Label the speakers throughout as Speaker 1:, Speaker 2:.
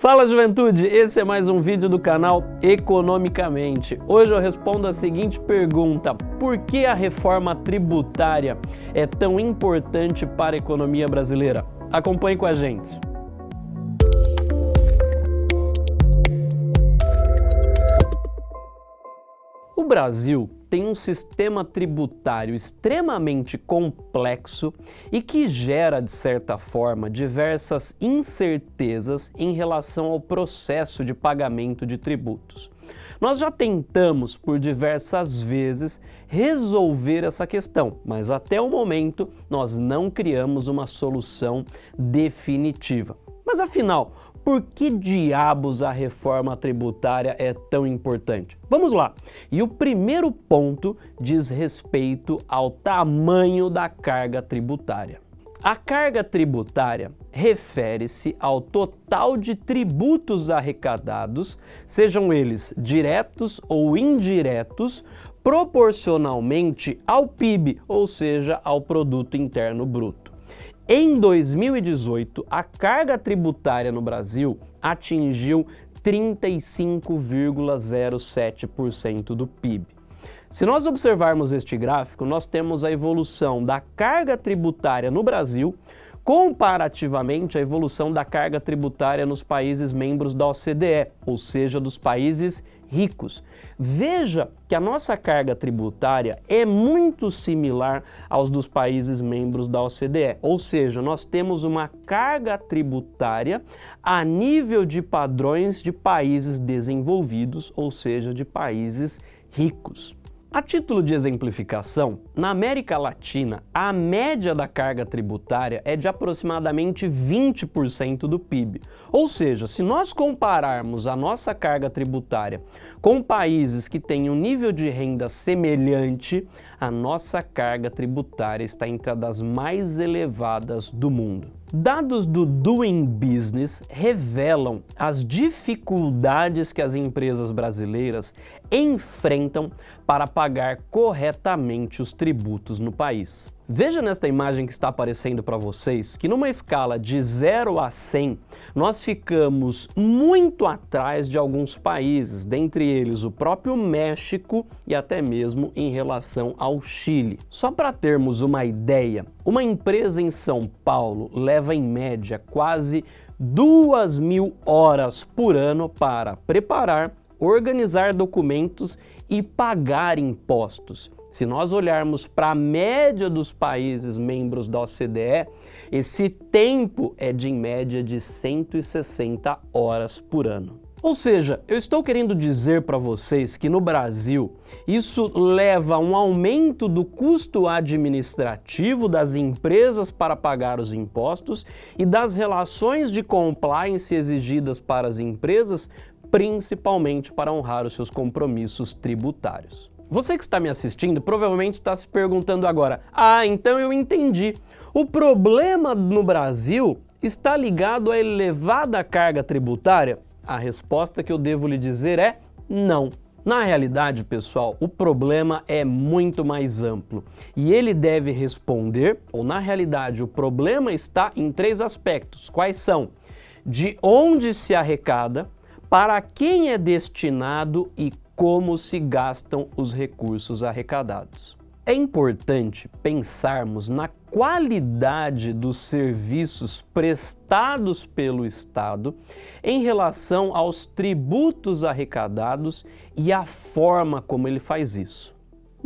Speaker 1: Fala juventude, esse é mais um vídeo do canal Economicamente. Hoje eu respondo a seguinte pergunta, por que a reforma tributária é tão importante para a economia brasileira? Acompanhe com a gente. O Brasil tem um sistema tributário extremamente complexo e que gera, de certa forma, diversas incertezas em relação ao processo de pagamento de tributos. Nós já tentamos por diversas vezes resolver essa questão, mas até o momento nós não criamos uma solução definitiva. Mas afinal, por que diabos a reforma tributária é tão importante? Vamos lá! E o primeiro ponto diz respeito ao tamanho da carga tributária. A carga tributária refere-se ao total de tributos arrecadados, sejam eles diretos ou indiretos, proporcionalmente ao PIB, ou seja, ao Produto Interno Bruto. Em 2018, a carga tributária no Brasil atingiu 35,07% do PIB. Se nós observarmos este gráfico, nós temos a evolução da carga tributária no Brasil comparativamente à evolução da carga tributária nos países membros da OCDE, ou seja, dos países ricos. Veja que a nossa carga tributária é muito similar aos dos países membros da OCDE, ou seja, nós temos uma carga tributária a nível de padrões de países desenvolvidos, ou seja, de países ricos. A título de exemplificação, na América Latina, a média da carga tributária é de aproximadamente 20% do PIB. Ou seja, se nós compararmos a nossa carga tributária com países que têm um nível de renda semelhante, a nossa carga tributária está entre as mais elevadas do mundo. Dados do Doing Business revelam as dificuldades que as empresas brasileiras enfrentam para pagar corretamente os tributos no país. Veja nesta imagem que está aparecendo para vocês que numa escala de 0 a 100, nós ficamos muito atrás de alguns países, dentre eles o próprio México e até mesmo em relação ao Chile. Só para termos uma ideia, uma empresa em São Paulo leva em média quase duas mil horas por ano para preparar, organizar documentos e pagar impostos. Se nós olharmos para a média dos países membros da OCDE, esse tempo é de em média de 160 horas por ano. Ou seja, eu estou querendo dizer para vocês que no Brasil isso leva a um aumento do custo administrativo das empresas para pagar os impostos e das relações de compliance exigidas para as empresas, principalmente para honrar os seus compromissos tributários. Você que está me assistindo provavelmente está se perguntando agora, ah, então eu entendi. O problema no Brasil está ligado à elevada carga tributária? A resposta que eu devo lhe dizer é não. Na realidade, pessoal, o problema é muito mais amplo e ele deve responder, ou na realidade o problema está em três aspectos. Quais são? De onde se arrecada, para quem é destinado e como se gastam os recursos arrecadados. É importante pensarmos na qualidade dos serviços prestados pelo Estado em relação aos tributos arrecadados e a forma como ele faz isso.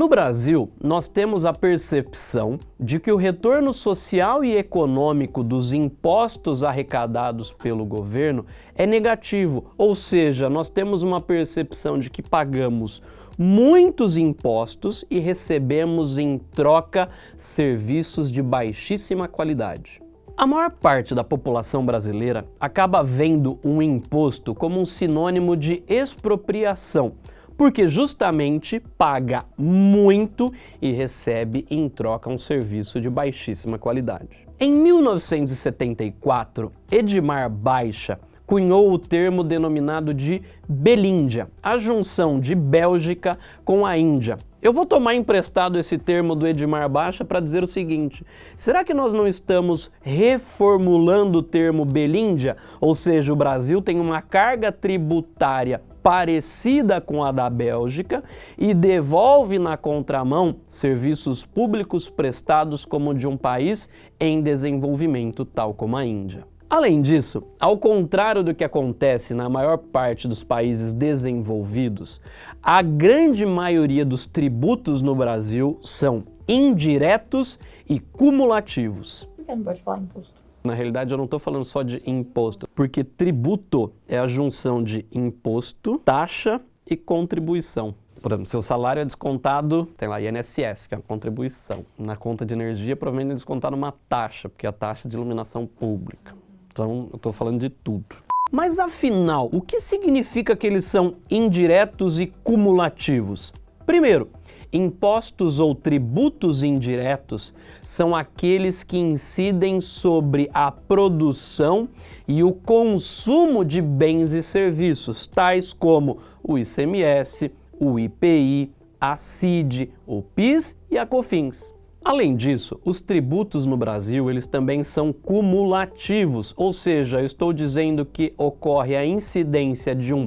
Speaker 1: No Brasil, nós temos a percepção de que o retorno social e econômico dos impostos arrecadados pelo governo é negativo, ou seja, nós temos uma percepção de que pagamos muitos impostos e recebemos em troca serviços de baixíssima qualidade. A maior parte da população brasileira acaba vendo um imposto como um sinônimo de expropriação, porque justamente paga muito e recebe em troca um serviço de baixíssima qualidade. Em 1974, Edmar Baixa cunhou o termo denominado de Belíndia, a junção de Bélgica com a Índia, Eu vou tomar emprestado esse termo do Edmar Baixa para dizer o seguinte, será que nós não estamos reformulando o termo Belíndia? Ou seja, o Brasil tem uma carga tributária parecida com a da Bélgica e devolve na contramão serviços públicos prestados como de um país em desenvolvimento, tal como a Índia. Além disso, ao contrário do que acontece na maior parte dos países desenvolvidos, a grande maioria dos tributos no Brasil são indiretos e cumulativos.
Speaker 2: Por que não pode falar imposto?
Speaker 1: Na realidade, eu não estou falando só de imposto, porque tributo é a junção de imposto, taxa e contribuição. Por exemplo, seu salário é descontado, tem lá INSS, que é a contribuição. Na conta de energia, provavelmente é descontado uma taxa, porque é a taxa de iluminação pública. Então, eu estou falando de tudo. Mas afinal, o que significa que eles são indiretos e cumulativos? Primeiro, impostos ou tributos indiretos são aqueles que incidem sobre a produção e o consumo de bens e serviços, tais como o ICMS, o IPI, a CID, o PIS e a COFINS. Além disso, os tributos no Brasil eles também são cumulativos, ou seja, estou dizendo que ocorre a incidência de um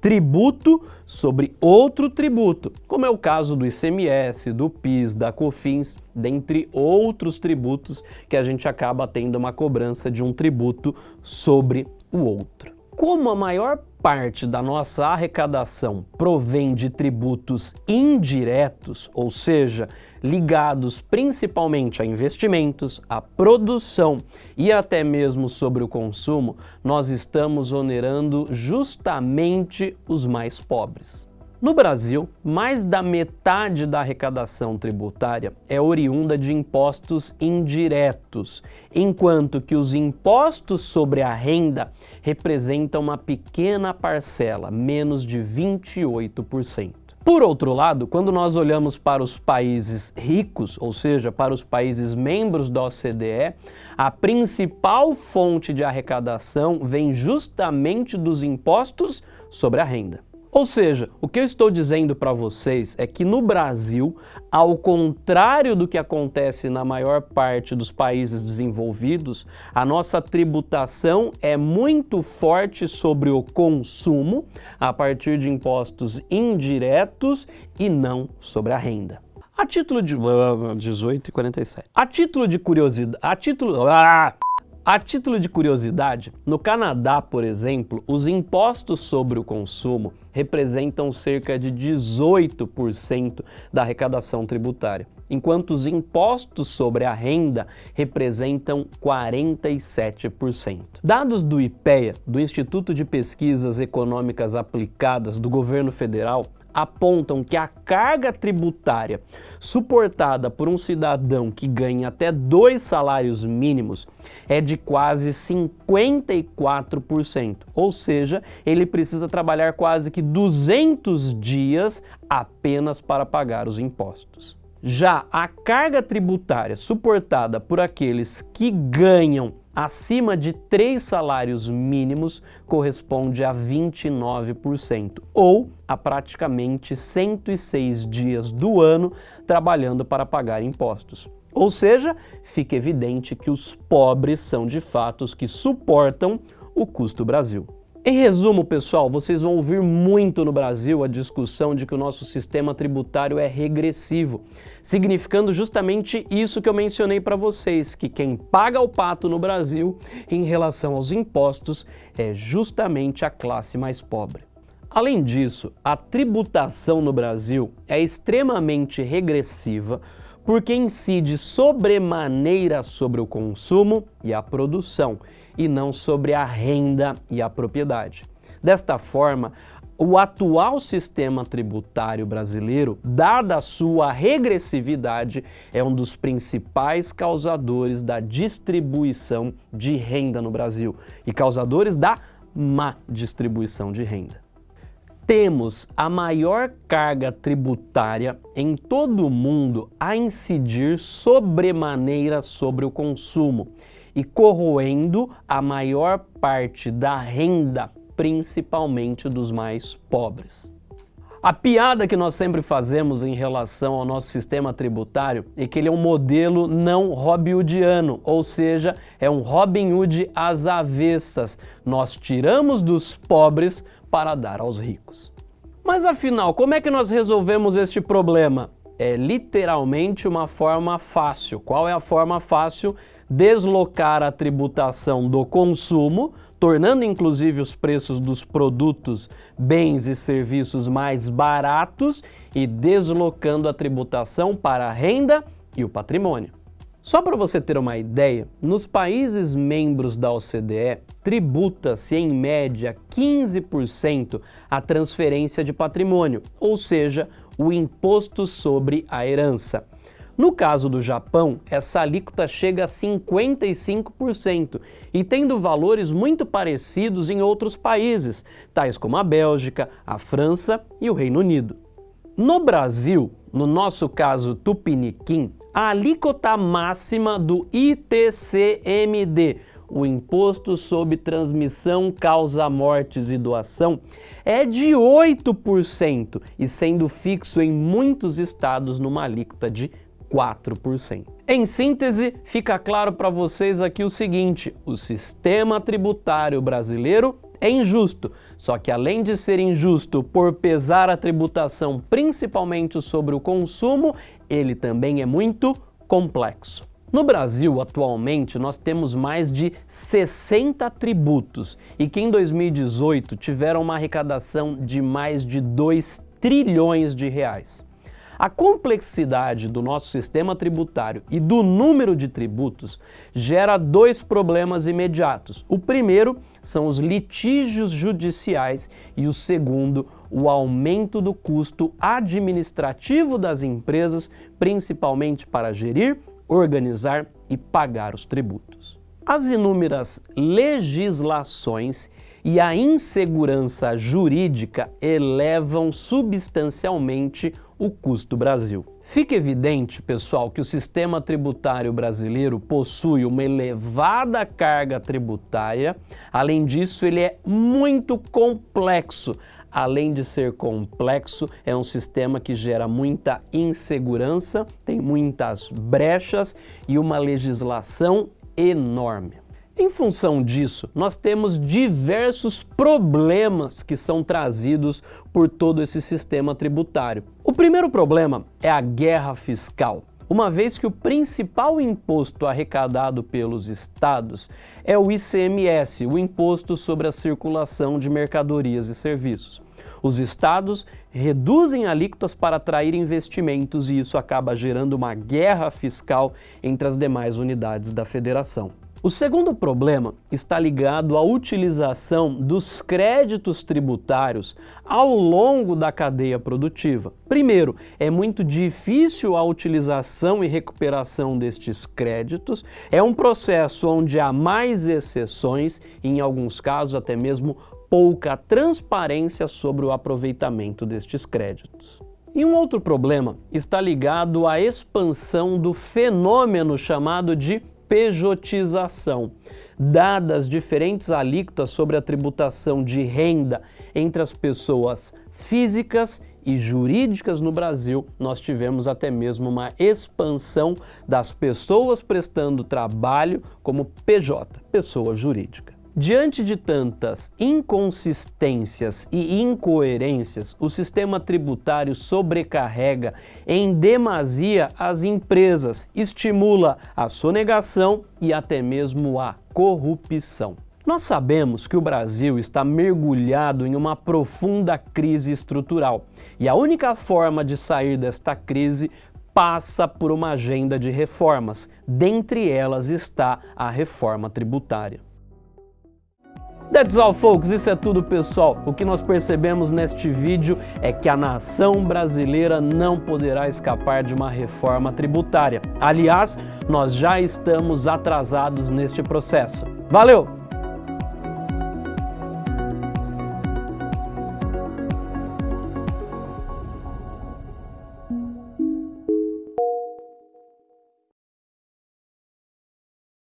Speaker 1: tributo sobre outro tributo, como é o caso do ICMS, do PIS, da COFINS, dentre outros tributos que a gente acaba tendo uma cobrança de um tributo sobre o outro. Como a maior parte da nossa arrecadação provém de tributos indiretos, ou seja, ligados principalmente a investimentos, a produção e até mesmo sobre o consumo, nós estamos onerando justamente os mais pobres. No Brasil, mais da metade da arrecadação tributária é oriunda de impostos indiretos, enquanto que os impostos sobre a renda representam uma pequena parcela, menos de 28%. Por outro lado, quando nós olhamos para os países ricos, ou seja, para os países membros da OCDE, a principal fonte de arrecadação vem justamente dos impostos sobre a renda. Ou seja, o que eu estou dizendo para vocês é que no Brasil, ao contrário do que acontece na maior parte dos países desenvolvidos, a nossa tributação é muito forte sobre o consumo a partir de impostos indiretos e não sobre a renda. A título de... 18 e 47. A título de curiosidade... A título... Ah! A título de curiosidade, no Canadá, por exemplo, os impostos sobre o consumo representam cerca de 18% da arrecadação tributária, enquanto os impostos sobre a renda representam 47%. Dados do IPEA, do Instituto de Pesquisas Econômicas Aplicadas do Governo Federal, apontam que a carga tributária suportada por um cidadão que ganha até dois salários mínimos é de quase 54%, ou seja, ele precisa trabalhar quase que 200 dias apenas para pagar os impostos. Já a carga tributária suportada por aqueles que ganham acima de três salários mínimos corresponde a 29%, ou a praticamente 106 dias do ano trabalhando para pagar impostos. Ou seja, fica evidente que os pobres são de fato os que suportam o custo Brasil. Em resumo, pessoal, vocês vão ouvir muito no Brasil a discussão de que o nosso sistema tributário é regressivo, significando justamente isso que eu mencionei para vocês, que quem paga o pato no Brasil em relação aos impostos é justamente a classe mais pobre. Além disso, a tributação no Brasil é extremamente regressiva porque incide sobremaneira sobre o consumo e a produção, e não sobre a renda e a propriedade. Desta forma, o atual sistema tributário brasileiro, dada a sua regressividade, é um dos principais causadores da distribuição de renda no Brasil e causadores da má distribuição de renda. Temos a maior carga tributária em todo o mundo a incidir sobremaneira sobre o consumo e corroendo a maior parte da renda, principalmente dos mais pobres. A piada que nós sempre fazemos em relação ao nosso sistema tributário é que ele é um modelo não Robin Hoodiano, ou seja, é um Robin Hood às avessas. Nós tiramos dos pobres para dar aos ricos. Mas afinal, como é que nós resolvemos este problema? É literalmente uma forma fácil. Qual é a forma fácil? Deslocar a tributação do consumo tornando inclusive os preços dos produtos, bens e serviços mais baratos e deslocando a tributação para a renda e o patrimônio. Só para você ter uma ideia, nos países membros da OCDE, tributa-se em média 15% a transferência de patrimônio, ou seja, o imposto sobre a herança. No caso do Japão, essa alíquota chega a 55% e tendo valores muito parecidos em outros países, tais como a Bélgica, a França e o Reino Unido. No Brasil, no nosso caso Tupiniquim, a alíquota máxima do ITCMD, o Imposto sobre Transmissão, Causa Mortes e Doação, é de 8% e sendo fixo em muitos estados numa alíquota de 4%. Em síntese, fica claro para vocês aqui o seguinte, o sistema tributário brasileiro é injusto, só que além de ser injusto por pesar a tributação principalmente sobre o consumo, ele também é muito complexo. No Brasil, atualmente, nós temos mais de 60 tributos e que em 2018 tiveram uma arrecadação de mais de 2 trilhões de reais. A complexidade do nosso sistema tributário e do número de tributos gera dois problemas imediatos. O primeiro são os litígios judiciais e o segundo, o aumento do custo administrativo das empresas, principalmente para gerir, organizar e pagar os tributos. As inúmeras legislações e a insegurança jurídica elevam substancialmente o custo Brasil. Fica evidente, pessoal, que o sistema tributário brasileiro possui uma elevada carga tributária. Além disso, ele é muito complexo. Além de ser complexo, é um sistema que gera muita insegurança, tem muitas brechas e uma legislação enorme. Em função disso, nós temos diversos problemas que são trazidos por todo esse sistema tributário. O primeiro problema é a guerra fiscal uma vez que o principal imposto arrecadado pelos estados é o ICMS, o Imposto sobre a Circulação de Mercadorias e Serviços. Os estados reduzem alíquotas para atrair investimentos e isso acaba gerando uma guerra fiscal entre as demais unidades da federação. O segundo problema está ligado à utilização dos créditos tributários ao longo da cadeia produtiva. Primeiro, é muito difícil a utilização e recuperação destes créditos, é um processo onde há mais exceções e, em alguns casos, até mesmo pouca transparência sobre o aproveitamento destes créditos. E um outro problema está ligado à expansão do fenômeno chamado de pejotização. Dadas diferentes alíquotas sobre a tributação de renda entre as pessoas físicas e jurídicas no Brasil, nós tivemos até mesmo uma expansão das pessoas prestando trabalho como PJ, pessoa jurídica. Diante de tantas inconsistências e incoerências, o sistema tributário sobrecarrega em demasia as empresas, estimula a sonegação e até mesmo a corrupção. Nós sabemos que o Brasil está mergulhado em uma profunda crise estrutural e a única forma de sair desta crise passa por uma agenda de reformas, dentre elas está a reforma tributária. That's all, folks. Isso é tudo, pessoal. O que nós percebemos neste vídeo é que a nação brasileira não poderá escapar de uma reforma tributária. Aliás, nós já estamos atrasados neste processo. Valeu!